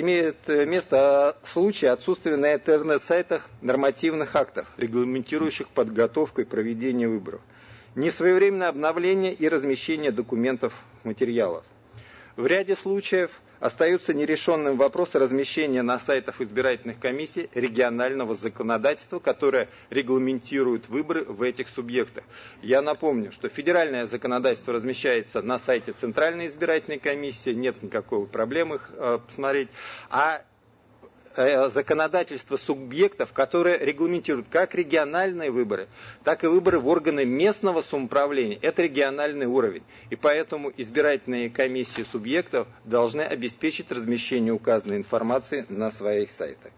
имеет место случай отсутствия на интернет-сайтах нормативных актов, регламентирующих подготовку и проведение выборов, несвоевременное обновление и размещение документов материалов. В ряде случаев остаются нерешенным вопросы размещения на сайтах избирательных комиссий регионального законодательства, которое регламентирует выборы в этих субъектах. Я напомню, что федеральное законодательство размещается на сайте Центральной избирательной комиссии, нет никакой проблемы их э, посмотреть, а законодательство субъектов, которое регламентирует как региональные выборы, так и выборы в органы местного самоуправления. Это региональный уровень. И поэтому избирательные комиссии субъектов должны обеспечить размещение указанной информации на своих сайтах.